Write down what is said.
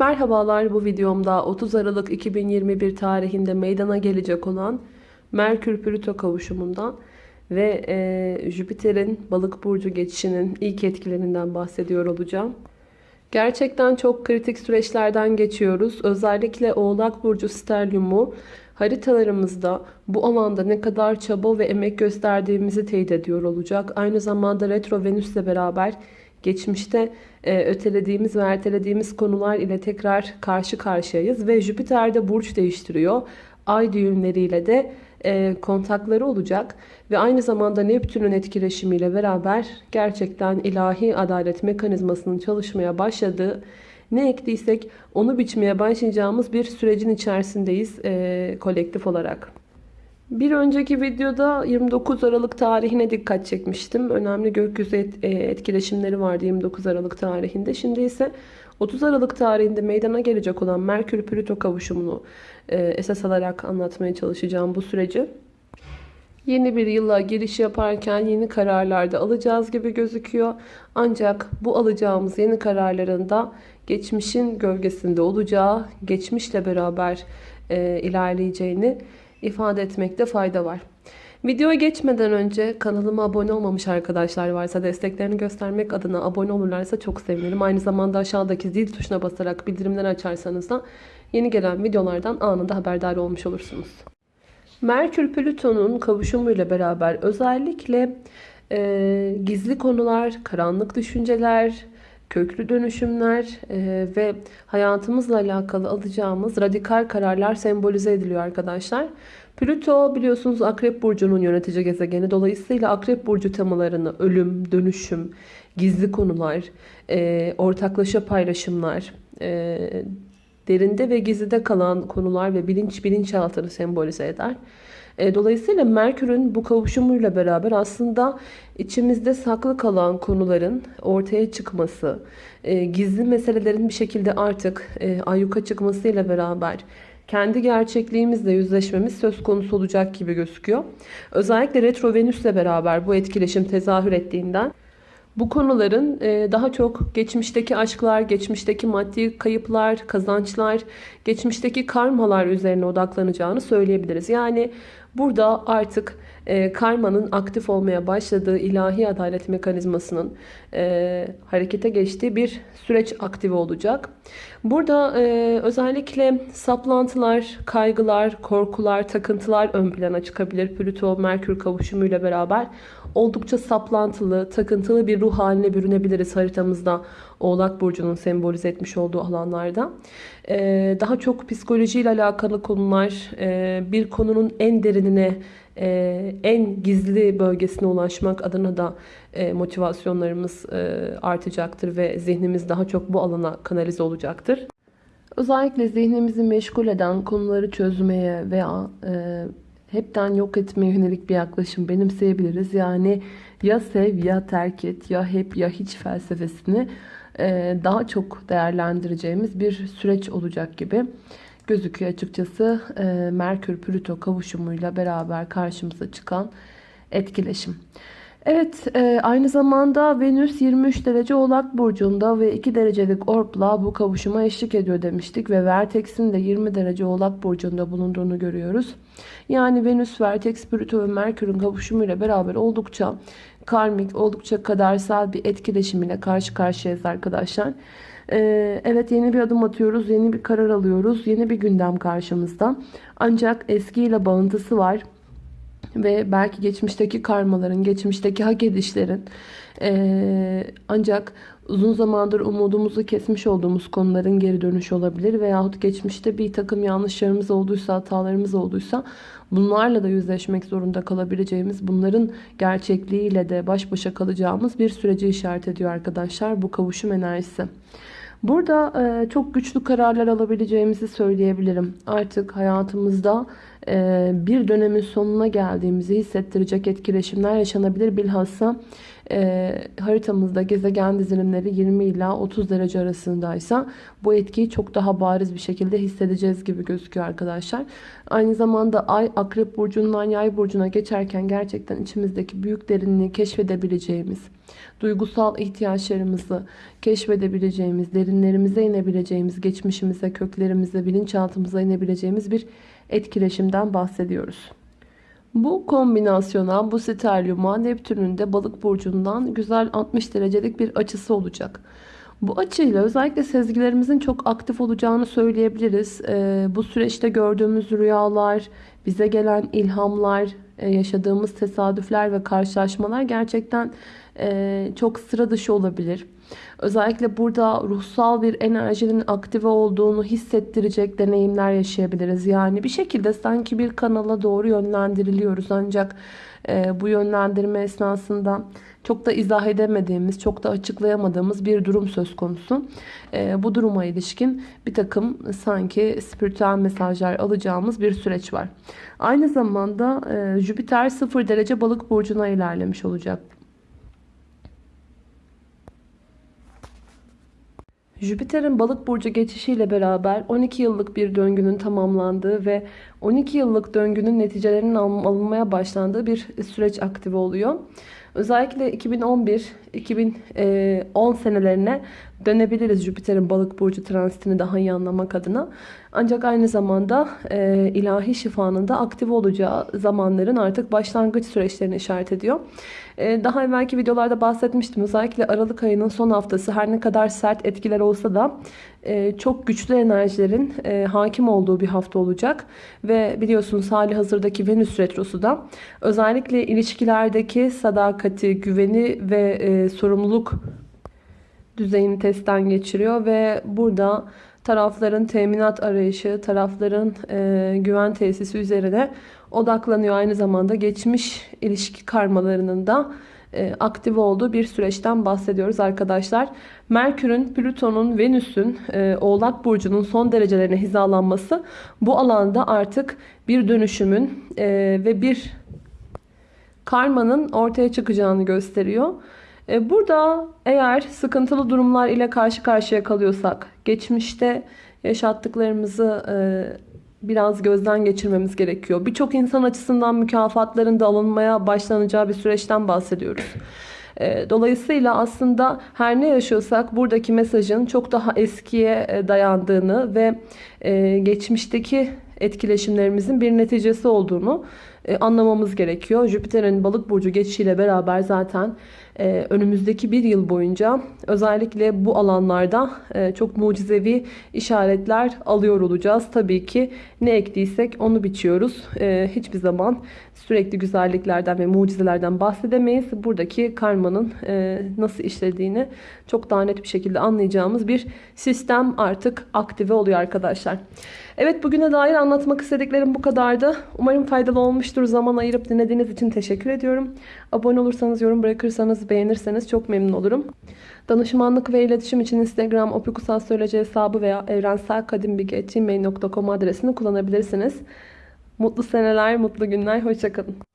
Merhabalar bu videomda 30 Aralık 2021 tarihinde meydana gelecek olan Merkür-Plüto kavuşumundan ve e, Jüpiter'in balık burcu geçişinin ilk etkilerinden bahsediyor olacağım. Gerçekten çok kritik süreçlerden geçiyoruz. Özellikle Oğlak Burcu Sterlium'u haritalarımızda bu alanda ne kadar çaba ve emek gösterdiğimizi teyit ediyor olacak. Aynı zamanda Retro Venüs'le beraber geçmişte e, ötelediğimiz ve ertelediğimiz konular ile tekrar karşı karşıyayız. Ve Jüpiter de burç değiştiriyor. Ay düğümleriyle de e, kontakları olacak. Ve aynı zamanda Neptün'ün etkileşimiyle beraber gerçekten ilahi adalet mekanizmasının çalışmaya başladığı ne ektiysek onu biçmeye başlayacağımız bir sürecin içerisindeyiz e, kolektif olarak. Bir önceki videoda 29 Aralık tarihine dikkat çekmiştim. Önemli gökyüzü e, etkileşimleri vardı 29 Aralık tarihinde. Şimdi ise 30 Aralık tarihinde meydana gelecek olan Merkür-Plüto kavuşumunu e, esas alarak anlatmaya çalışacağım bu süreci. Yeni bir yıla giriş yaparken yeni kararlar da alacağız gibi gözüküyor. Ancak bu alacağımız yeni kararların da geçmişin gölgesinde olacağı, geçmişle beraber e, ilerleyeceğini ifade etmekte fayda var. Videoya geçmeden önce kanalıma abone olmamış arkadaşlar varsa desteklerini göstermek adına abone olurlarsa çok sevinirim. Aynı zamanda aşağıdaki zil tuşuna basarak bildirimleri açarsanız da yeni gelen videolardan anında haberdar olmuş olursunuz. Merkür Plüton'un kavuşumuyla beraber özellikle e, gizli konular, karanlık düşünceler, köklü dönüşümler e, ve hayatımızla alakalı alacağımız radikal kararlar sembolize ediliyor arkadaşlar. Plüto biliyorsunuz Akrep Burcu'nun yönetici gezegeni. Dolayısıyla Akrep Burcu temalarını ölüm, dönüşüm, gizli konular, e, ortaklaşa paylaşımlar, e, derinde ve gizlide kalan konular ve bilinç bilinçaltını sembolize eder. E, dolayısıyla Merkür'ün bu kavuşumuyla beraber aslında içimizde saklı kalan konuların ortaya çıkması, e, gizli meselelerin bir şekilde artık e, ayyuka çıkmasıyla beraber kendi gerçekliğimizle yüzleşmemiz söz konusu olacak gibi gözüküyor. Özellikle Retro Venüs'le beraber bu etkileşim tezahür ettiğinden bu konuların daha çok geçmişteki aşklar, geçmişteki maddi kayıplar, kazançlar, geçmişteki karmalar üzerine odaklanacağını söyleyebiliriz. Yani burada artık e, karmanın aktif olmaya başladığı ilahi adalet mekanizmasının e, harekete geçtiği bir süreç aktive olacak. Burada özellikle saplantılar, kaygılar, korkular, takıntılar ön plana çıkabilir. Plüto-Merkür kavuşumuyla beraber oldukça saplantılı, takıntılı bir ruh haline bürünebiliriz haritamızda Oğlak Burcu'nun sembolize etmiş olduğu alanlarda. Ee, daha çok psikolojiyle alakalı konular, e, bir konunun en derinine, e, en gizli bölgesine ulaşmak adına da e, motivasyonlarımız artacaktır ve zihnimiz daha çok bu alana kanalize olacaktır. Özellikle zihnimizi meşgul eden konuları çözmeye veya hepten yok etmeye yönelik bir yaklaşım benimseyebiliriz. Yani ya sev ya terk et ya hep ya hiç felsefesini e, daha çok değerlendireceğimiz bir süreç olacak gibi gözüküyor açıkçası. E, Merkür-Plüto kavuşumuyla beraber karşımıza çıkan etkileşim. Evet e, aynı zamanda Venüs 23 derece oğlak burcunda ve 2 derecelik orpla bu kavuşuma eşlik ediyor demiştik. Ve Vertex'in de 20 derece oğlak burcunda bulunduğunu görüyoruz. Yani Venüs, Vertex, Plüto ve Merkür'ün kavuşumuyla beraber oldukça karmik, oldukça kadersel bir etkileşim ile karşı karşıyayız arkadaşlar. Ee, evet yeni bir adım atıyoruz, yeni bir karar alıyoruz, yeni bir gündem karşımızda. Ancak eskiyle bağıntısı var ve belki geçmişteki karmaların, geçmişteki hak edişlerin ee, ancak uzun zamandır umudumuzu kesmiş olduğumuz konuların geri dönüşü olabilir veyahut geçmişte bir takım yanlışlarımız olduysa, hatalarımız olduysa bunlarla da yüzleşmek zorunda kalabileceğimiz, bunların gerçekliğiyle de baş başa kalacağımız bir süreci işaret ediyor arkadaşlar bu kavuşum enerjisi. Burada e, çok güçlü kararlar alabileceğimizi söyleyebilirim. Artık hayatımızda e, bir dönemin sonuna geldiğimizi hissettirecek etkileşimler yaşanabilir. Bilhassa e, haritamızda gezegen dizilimleri 20 ila 30 derece arasındaysa bu etkiyi çok daha bariz bir şekilde hissedeceğiz gibi gözüküyor arkadaşlar. Aynı zamanda Ay Akrep Burcu'ndan Yay Burcu'na geçerken gerçekten içimizdeki büyük derinliği keşfedebileceğimiz, duygusal ihtiyaçlarımızı keşfedebileceğimiz, derinlerimize inebileceğimiz, geçmişimize, köklerimize, bilinçaltımıza inebileceğimiz bir etkileşimden bahsediyoruz. Bu kombinasyona, bu sterlyuma Neptün'ün de balık burcundan güzel 60 derecelik bir açısı olacak. Bu açıyla özellikle sezgilerimizin çok aktif olacağını söyleyebiliriz. Ee, bu süreçte gördüğümüz rüyalar, bize gelen ilhamlar, e, yaşadığımız tesadüfler ve karşılaşmalar gerçekten çok sıra dışı olabilir. Özellikle burada ruhsal bir enerjinin aktive olduğunu hissettirecek deneyimler yaşayabiliriz. Yani bir şekilde sanki bir kanala doğru yönlendiriliyoruz. Ancak e, bu yönlendirme esnasında çok da izah edemediğimiz, çok da açıklayamadığımız bir durum söz konusu. E, bu duruma ilişkin bir takım sanki spiritüel mesajlar alacağımız bir süreç var. Aynı zamanda e, Jüpiter 0 derece balık burcuna ilerlemiş olacak. Jüpiter'in balık burcu geçişiyle beraber 12 yıllık bir döngünün tamamlandığı ve 12 yıllık döngünün neticelerinin alınmaya başlandığı bir süreç aktive oluyor. Özellikle 2011-2010 senelerine dönebiliriz Jüpiter'in balık burcu transitini daha iyi anlamak adına. Ancak aynı zamanda e, ilahi şifanın da aktif olacağı zamanların artık başlangıç süreçlerini işaret ediyor. E, daha evvelki videolarda bahsetmiştim. Özellikle Aralık ayının son haftası her ne kadar sert etkiler olsa da e, çok güçlü enerjilerin e, hakim olduğu bir hafta olacak. Ve biliyorsunuz hali hazırdaki Venüs Retrosu da özellikle ilişkilerdeki sadakati, güveni ve e, sorumluluk düzeyini testten geçiriyor. Ve burada tarafların teminat arayışı, tarafların e, güven tesisi üzerine odaklanıyor. Aynı zamanda geçmiş ilişki karmalarının da e, aktif olduğu bir süreçten bahsediyoruz arkadaşlar. Merkür'ün, Plüton'un, Venüs'ün, e, Oğlak Burcu'nun son derecelerine hizalanması bu alanda artık bir dönüşümün e, ve bir karmanın ortaya çıkacağını gösteriyor. E, burada eğer sıkıntılı durumlar ile karşı karşıya kalıyorsak, geçmişte yaşattıklarımızı e, biraz gözden geçirmemiz gerekiyor. Birçok insan açısından mükafatların da alınmaya başlanacağı bir süreçten bahsediyoruz. E, dolayısıyla aslında her ne yaşıyorsak buradaki mesajın çok daha eskiye dayandığını ve geçmişteki etkileşimlerimizin bir neticesi olduğunu anlamamız gerekiyor. Jüpiter'in balık burcu geçişiyle beraber zaten ee, önümüzdeki bir yıl boyunca özellikle bu alanlarda e, çok mucizevi işaretler alıyor olacağız. Tabii ki ne ektiysek onu biçiyoruz. Hiçbir zaman sürekli güzelliklerden ve mucizelerden bahsedemeyiz. Buradaki karmanın e, nasıl işlediğini çok daha net bir şekilde anlayacağımız bir sistem artık aktive oluyor arkadaşlar. Evet bugüne dair anlatmak istediklerim bu kadardı. Umarım faydalı olmuştur. Zaman ayırıp dinlediğiniz için teşekkür ediyorum. Abone olursanız, yorum bırakırsanız, beğenirseniz çok memnun olurum. Danışmanlık ve iletişim için Instagram opikusastroloji hesabı veya evrenselkadimbilgi.gmail.com adresini kullanabilirsiniz. Mutlu seneler, mutlu günler, hoşçakalın.